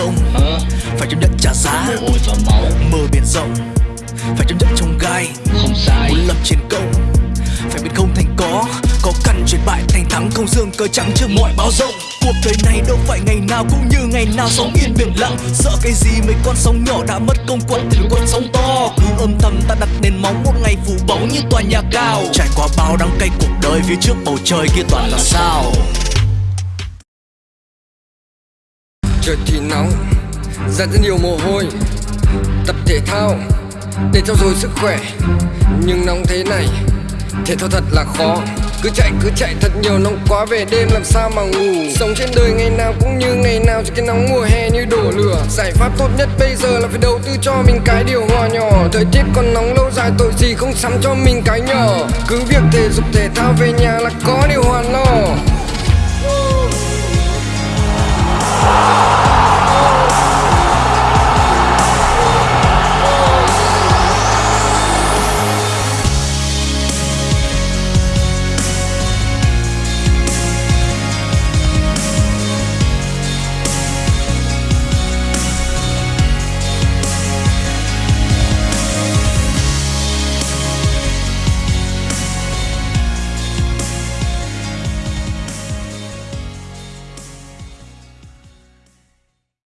công Hả? phải chấp nhận trả giá. Mồ hôi và máu. Mơ biển rộng. Phải chấp nhận trong gai. Không sai. Muốn lập chiến công. Phải biết không thành có. Có căn chuyển bại thành thắng không dương cờ trắng trước mọi báo rộng. Cuộc đời này đâu phải ngày nào cũng như ngày nào sống yên biển lặng. Sợ cái gì mấy con sóng nhỏ đã mất công quật thì con sóng to. Cứ âm thầm ta đặt nền móng một ngày phủ bóng như tòa nhà cao. Trải qua bao đắng cay cuộc đời phía trước bầu trời kia toàn là sao Trời thì nóng, Ra rất nhiều mồ hôi, Tập thể thao Để trau dồi sức khỏe. Nhưng nóng thế này Thể thao thật là khó. Cứ chạy cứ chạy thật nhiều, nóng quá về đêm làm sao mà ngủ. Sống trên đời ngày nào cũng như ngày nào Cho cái nóng mùa hè như đổ lửa. Giải pháp tốt nhất bây giờ là phải đầu tư cho mình cái điều hòa nhỏ. Thời tiết còn nóng lâu dài, tội gì không sắm cho mình cái nhỏ. Cứ việc thể dục, thể thao về nhà là có điều hòa lo.